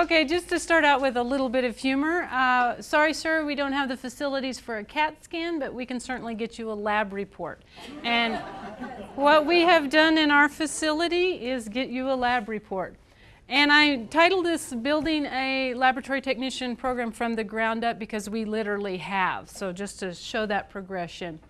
Okay, just to start out with a little bit of humor. Uh, sorry, sir, we don't have the facilities for a CAT scan, but we can certainly get you a lab report. And what we have done in our facility is get you a lab report. And I titled this Building a Laboratory Technician Program from the Ground Up because we literally have. So just to show that progression.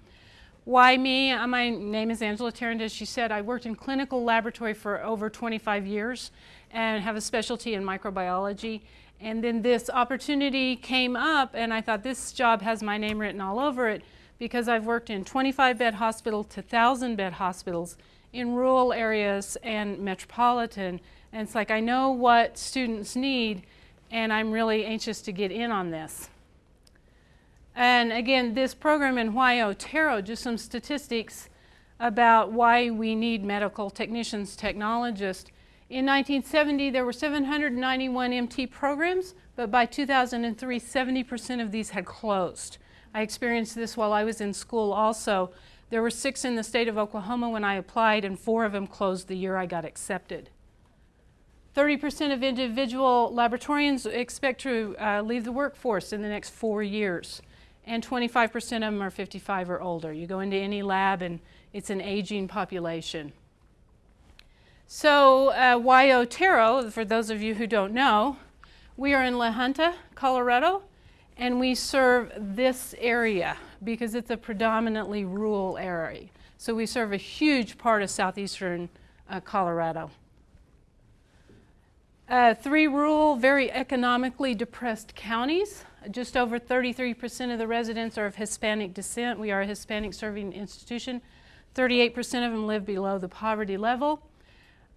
Why me? Uh, my name is Angela Tarrant. As she said, I worked in clinical laboratory for over 25 years and have a specialty in microbiology. And then this opportunity came up and I thought this job has my name written all over it because I've worked in 25 bed hospital to 1,000 bed hospitals in rural areas and metropolitan. And it's like I know what students need and I'm really anxious to get in on this. And again, this program in why Otero, just some statistics about why we need medical technicians, technologists. In 1970, there were 791 MT programs, but by 2003, 70% of these had closed. I experienced this while I was in school also. There were six in the state of Oklahoma when I applied, and four of them closed the year I got accepted. 30% of individual laboratorians expect to uh, leave the workforce in the next four years, and 25% of them are 55 or older. You go into any lab and it's an aging population. So uh, why Otero, for those of you who don't know, we are in La Junta, Colorado, and we serve this area because it's a predominantly rural area. So we serve a huge part of southeastern uh, Colorado. Uh, three rural, very economically depressed counties. Just over 33% of the residents are of Hispanic descent. We are a Hispanic serving institution. 38% of them live below the poverty level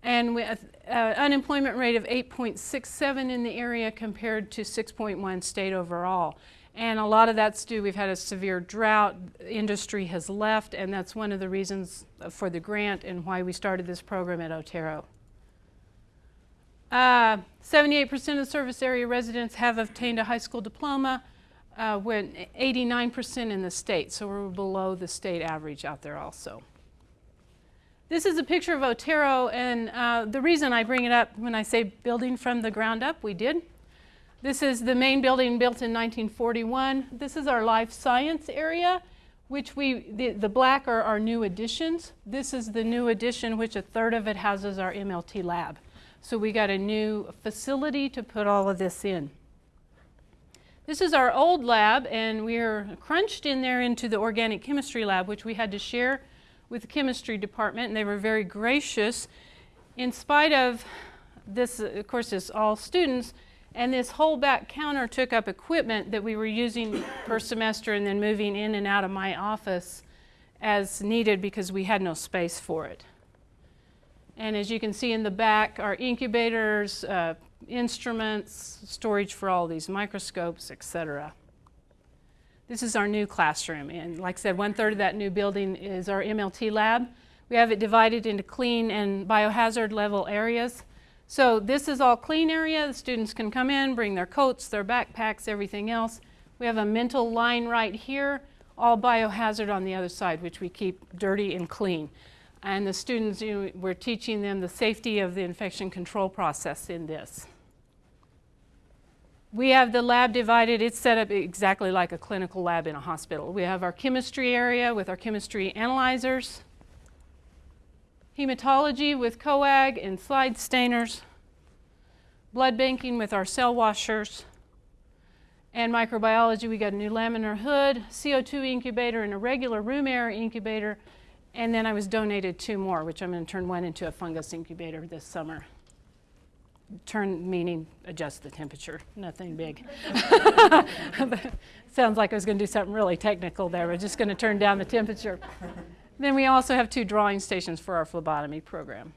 and with uh, unemployment rate of 8.67 in the area compared to 6.1 state overall. And a lot of that's due, we've had a severe drought, industry has left, and that's one of the reasons for the grant and why we started this program at Otero. 78% uh, of service area residents have obtained a high school diploma, uh, when 89% in the state, so we're below the state average out there also. This is a picture of Otero, and uh, the reason I bring it up when I say building from the ground up, we did. This is the main building built in 1941. This is our life science area, which we, the, the black are our new additions. This is the new addition, which a third of it houses our MLT lab. So we got a new facility to put all of this in. This is our old lab, and we're crunched in there into the organic chemistry lab, which we had to share with the chemistry department, and they were very gracious. In spite of this, of course, it's all students, and this whole back counter took up equipment that we were using per semester and then moving in and out of my office as needed because we had no space for it. And as you can see in the back, our incubators, uh, instruments, storage for all these microscopes, etc. This is our new classroom, and like I said, one third of that new building is our MLT lab. We have it divided into clean and biohazard level areas. So this is all clean area. The students can come in, bring their coats, their backpacks, everything else. We have a mental line right here, all biohazard on the other side, which we keep dirty and clean. And the students, you know, we're teaching them the safety of the infection control process in this. We have the lab divided. It's set up exactly like a clinical lab in a hospital. We have our chemistry area with our chemistry analyzers, hematology with coag and slide stainers, blood banking with our cell washers, and microbiology. We got a new laminar hood, CO2 incubator, and a regular room air incubator. And then I was donated two more, which I'm going to turn one into a fungus incubator this summer turn meaning adjust the temperature, nothing big. Sounds like I was going to do something really technical there. We're just going to turn down the temperature. then we also have two drawing stations for our phlebotomy program.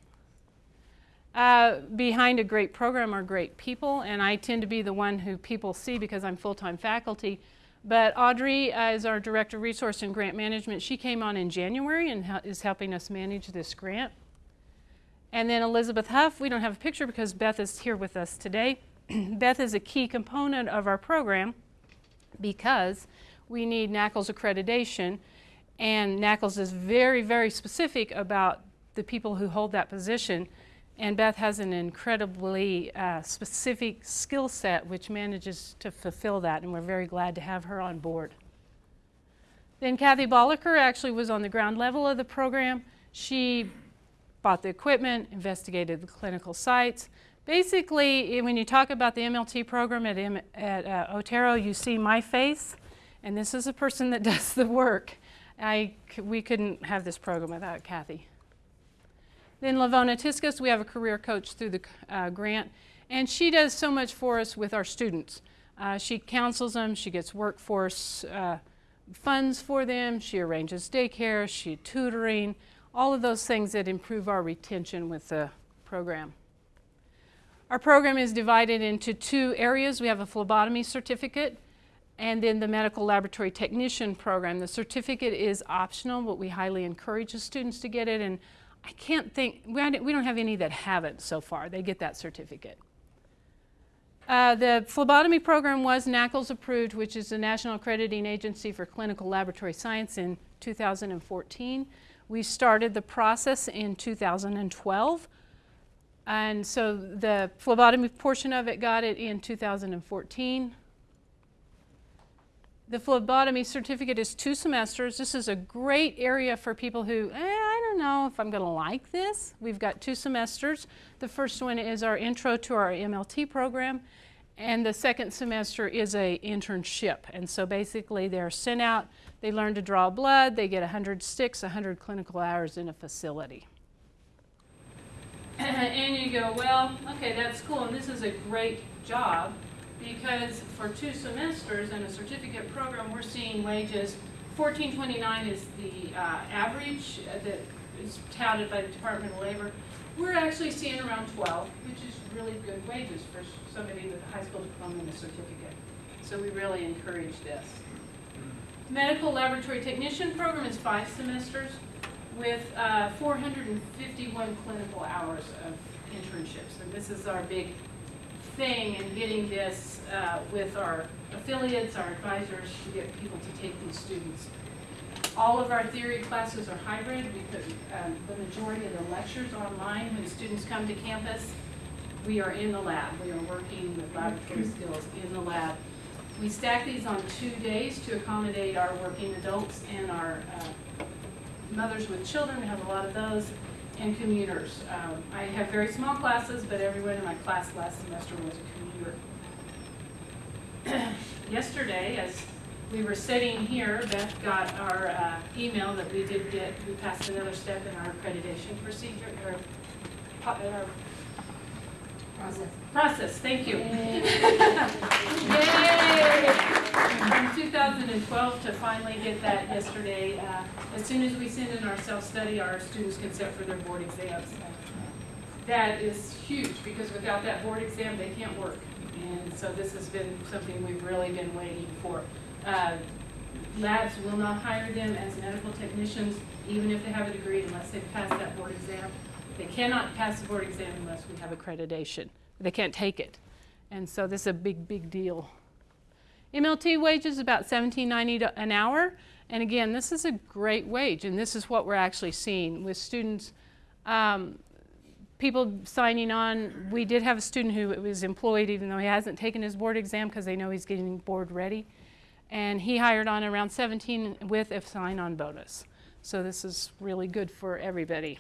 Uh, behind a great program are great people, and I tend to be the one who people see because I'm full-time faculty. But Audrey uh, is our Director of Resource and Grant Management. She came on in January and is helping us manage this grant. And then Elizabeth Huff, we don't have a picture because Beth is here with us today. Beth is a key component of our program because we need NAACLS accreditation and NAACLS is very, very specific about the people who hold that position And Beth has an incredibly uh, specific skill set which manages to fulfill that, and we're very glad to have her on board. Then Kathy Bolliker actually was on the ground level of the program. She bought the equipment, investigated the clinical sites. Basically, when you talk about the MLT program at, M at uh, Otero, you see my face, and this is a person that does the work. I, we couldn't have this program without Kathy. Then Lavona Tiskus, we have a career coach through the uh, grant, and she does so much for us with our students. Uh, she counsels them, she gets workforce uh, funds for them, she arranges daycare, she tutoring, all of those things that improve our retention with the program. Our program is divided into two areas. We have a phlebotomy certificate and then the medical laboratory technician program. The certificate is optional, but we highly encourage the students to get it. And I can't think, we don't have any that haven't so far. They get that certificate. Uh, the phlebotomy program was NAACLS approved, which is the National Accrediting Agency for Clinical Laboratory Science in 2014. We started the process in 2012. And so the phlebotomy portion of it got it in 2014. The phlebotomy certificate is two semesters. This is a great area for people who, eh, don't know if I'm going to like this. We've got two semesters. The first one is our intro to our MLT program, and the second semester is a internship. And so basically they're sent out, they learn to draw blood, they get 100 sticks, 100 clinical hours in a facility. and you go, well, okay, that's cool, and this is a great job because for two semesters in a certificate program, we're seeing wages, 1429 is the uh, average that is touted by the Department of Labor. We're actually seeing around 12, which is really good wages for somebody with a high school diploma and a certificate. So we really encourage this. Medical Laboratory Technician program is five semesters with uh, 451 clinical hours of internships. And this is our big thing in getting this uh, with our affiliates, our advisors, to get people to take these students. All of our theory classes are hybrid. We put um, the majority of the lectures online. When students come to campus, we are in the lab. We are working with laboratory skills in the lab. We stack these on two days to accommodate our working adults and our uh, mothers with children. We have a lot of those and commuters. Um, I have very small classes, but everyone in my class last semester was a commuter. Yesterday, as we were sitting here, Beth got our uh, email that we did get, we passed another step in our accreditation procedure, or, our Process. Process, thank you. Yay! From 2012 to finally get that yesterday. Uh, as soon as we send in our self-study, our students can sit for their board exams. That is huge because without that board exam, they can't work. And so this has been something we've really been waiting for. Uh, labs will not hire them as medical technicians, even if they have a degree, unless they've passed that board exam. They cannot pass the board exam unless we have accreditation. They can't take it. And so this is a big, big deal. MLT wages about $17.90 an hour. And again, this is a great wage, and this is what we're actually seeing with students. Um, people signing on, we did have a student who was employed even though he hasn't taken his board exam because they know he's getting board ready. And he hired on around 17 with a sign-on bonus. So this is really good for everybody.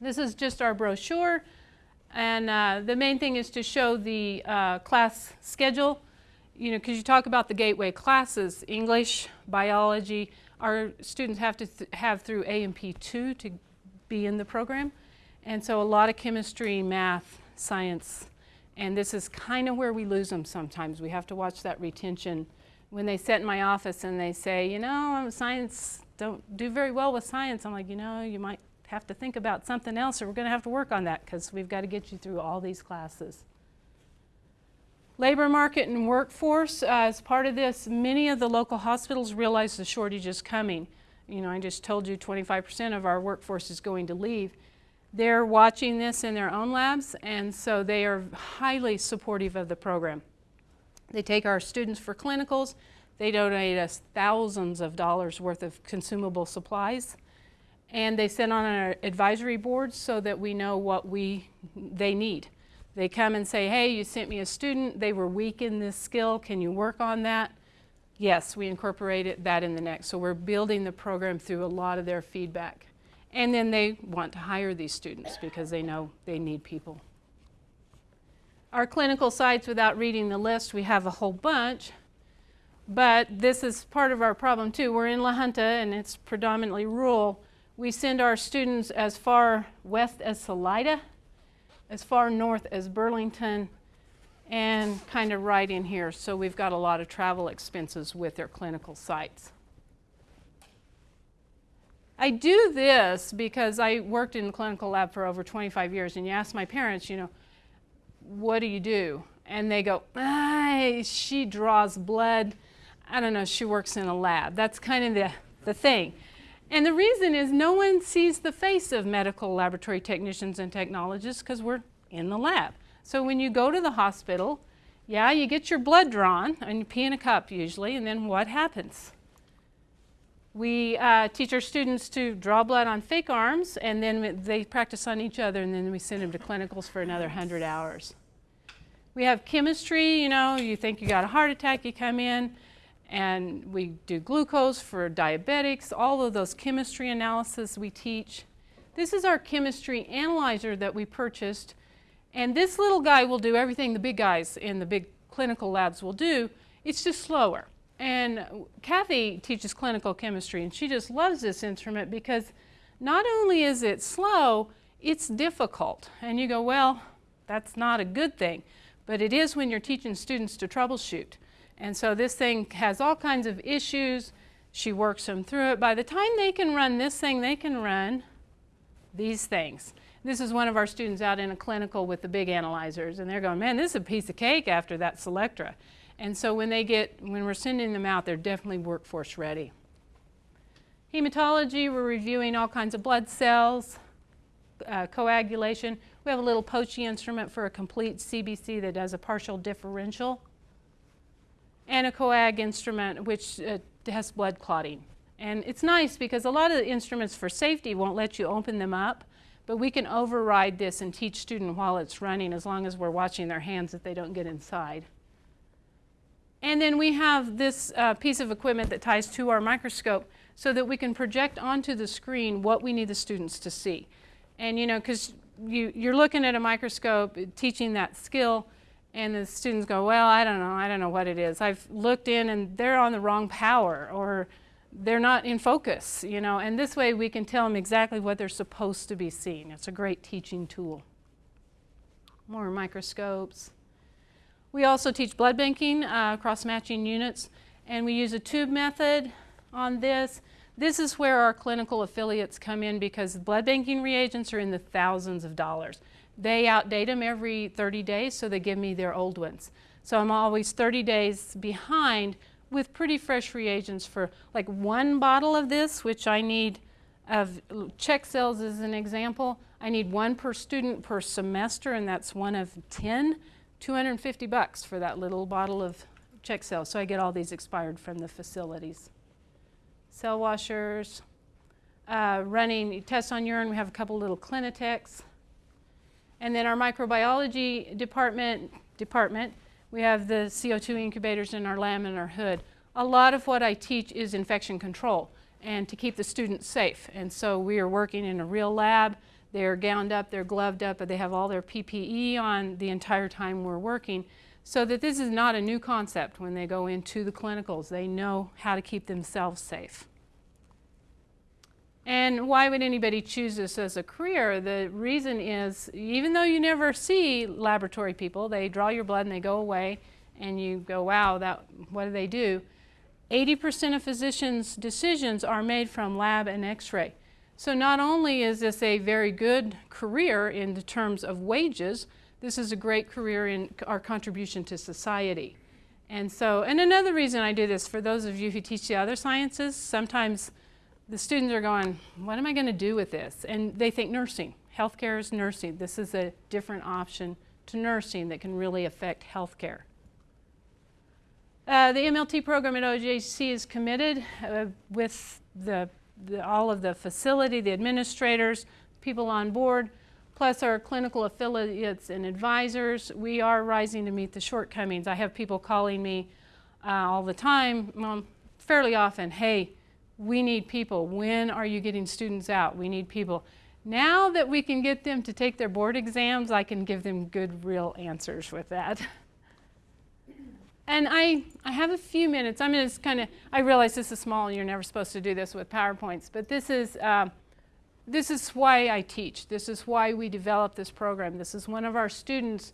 This is just our brochure. And uh, the main thing is to show the uh, class schedule. You know, because you talk about the gateway classes, English, biology, our students have to th have through A&P 2 to be in the program. And so a lot of chemistry, math, science, and this is kind of where we lose them sometimes. We have to watch that retention. When they sit in my office and they say, you know, science, don't do very well with science, I'm like, you know, you might have to think about something else or we're going to have to work on that because we've got to get you through all these classes. Labor market and workforce, uh, as part of this, many of the local hospitals realize the shortage is coming. You know, I just told you 25% of our workforce is going to leave. They're watching this in their own labs, and so they are highly supportive of the program. They take our students for clinicals. They donate us thousands of dollars worth of consumable supplies and they sit on our advisory boards so that we know what we they need. They come and say, hey, you sent me a student, they were weak in this skill, can you work on that? Yes, we incorporated that in the next. So we're building the program through a lot of their feedback. And then they want to hire these students because they know they need people. Our clinical sites, without reading the list, we have a whole bunch. But this is part of our problem too. We're in La Junta and it's predominantly rural. We send our students as far west as Salida, as far north as Burlington, and kind of right in here. So we've got a lot of travel expenses with their clinical sites. I do this because I worked in the clinical lab for over 25 years, and you ask my parents, you know, what do you do? And they go, ah, she draws blood. I don't know, she works in a lab. That's kind of the, the thing. And the reason is no one sees the face of medical laboratory technicians and technologists because we're in the lab. So when you go to the hospital, yeah, you get your blood drawn and you pee in a cup usually, and then what happens? We uh, teach our students to draw blood on fake arms, and then they practice on each other, and then we send them to clinicals for another 100 hours. We have chemistry, you know, you think you got a heart attack, you come in, and we do glucose for diabetics, all of those chemistry analysis we teach. This is our chemistry analyzer that we purchased and this little guy will do everything the big guys in the big clinical labs will do. It's just slower. And Kathy teaches clinical chemistry, and she just loves this instrument because not only is it slow, it's difficult. And you go, well, that's not a good thing. But it is when you're teaching students to troubleshoot. And so this thing has all kinds of issues. She works them through it. By the time they can run this thing, they can run these things. This is one of our students out in a clinical with the big analyzers, and they're going, man, this is a piece of cake after that Selectra. And so when they get, when we're sending them out, they're definitely workforce ready. Hematology, we're reviewing all kinds of blood cells, uh, coagulation. We have a little Pochi instrument for a complete CBC that does a partial differential, and a coag instrument which uh, has blood clotting. And it's nice because a lot of the instruments for safety won't let you open them up. But we can override this and teach student while it's running as long as we're watching their hands that they don't get inside. And then we have this uh, piece of equipment that ties to our microscope so that we can project onto the screen what we need the students to see. And you know, because you, you're looking at a microscope, teaching that skill, and the students go, well, I don't know, I don't know what it is. I've looked in and they're on the wrong power, or they're not in focus, you know, and this way we can tell them exactly what they're supposed to be seeing. It's a great teaching tool. More microscopes. We also teach blood banking, uh, cross-matching units, and we use a tube method on this. This is where our clinical affiliates come in because blood banking reagents are in the thousands of dollars. They outdate them every 30 days, so they give me their old ones. So I'm always 30 days behind with pretty fresh reagents for like one bottle of this, which I need of check cells as an example. I need one per student per semester, and that's one of 10, 250 bucks for that little bottle of check cells. So I get all these expired from the facilities. Cell washers, uh, running tests on urine. We have a couple little Clineteks. And then our microbiology department, department we have the CO2 incubators in our lab and our hood. A lot of what I teach is infection control and to keep the students safe. And so we are working in a real lab. They're gowned up, they're gloved up, but they have all their PPE on the entire time we're working so that this is not a new concept when they go into the clinicals. They know how to keep themselves safe. And why would anybody choose this as a career? The reason is, even though you never see laboratory people, they draw your blood and they go away, and you go, wow, that, what do they do? 80% of physicians' decisions are made from lab and x-ray. So not only is this a very good career in the terms of wages, this is a great career in our contribution to society. And so, and another reason I do this, for those of you who teach the other sciences, sometimes the students are going, what am I going to do with this? And they think nursing. Healthcare is nursing. This is a different option to nursing that can really affect healthcare. Uh, the MLT program at OJC is committed uh, with the the, all of the facility, the administrators, people on board, plus our clinical affiliates and advisors. We are rising to meet the shortcomings. I have people calling me uh, all the time, fairly often, hey, we need people. When are you getting students out? We need people. Now that we can get them to take their board exams, I can give them good, real answers with that. And I, I have a few minutes. I'm just kind of, I realize this is small and you're never supposed to do this with PowerPoints, but this is, uh, this is why I teach. This is why we developed this program. This is one of our students.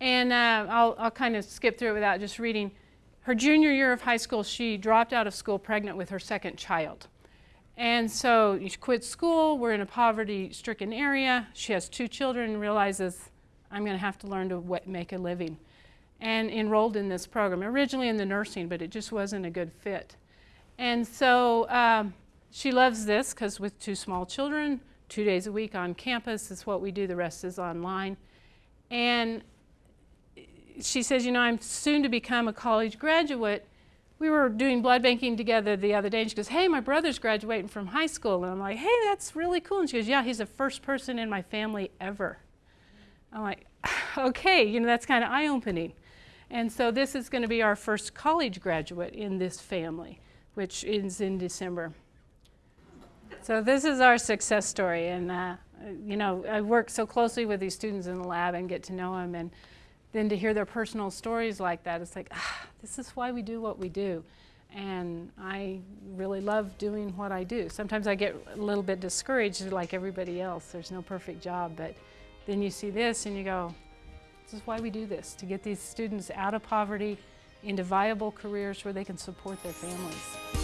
And uh, I'll, I'll kind of skip through it without just reading. Her junior year of high school, she dropped out of school pregnant with her second child. And so she quit school. We're in a poverty stricken area. She has two children and realizes I'm going to have to learn to make a living and enrolled in this program, originally in the nursing, but it just wasn't a good fit. And so um, she loves this because with two small children, two days a week on campus is what we do, the rest is online. And she says, You know, I'm soon to become a college graduate. We were doing blood banking together the other day, and she goes, Hey, my brother's graduating from high school. And I'm like, Hey, that's really cool. And she goes, Yeah, he's the first person in my family ever. I'm like, Okay, you know, that's kind of eye opening. And so this is going to be our first college graduate in this family, which is in December. So this is our success story. And, uh, you know, I work so closely with these students in the lab and get to know them. And then to hear their personal stories like that, it's like, ah, this is why we do what we do. And I really love doing what I do. Sometimes I get a little bit discouraged like everybody else. There's no perfect job. But then you see this and you go, this is why we do this, to get these students out of poverty into viable careers where they can support their families.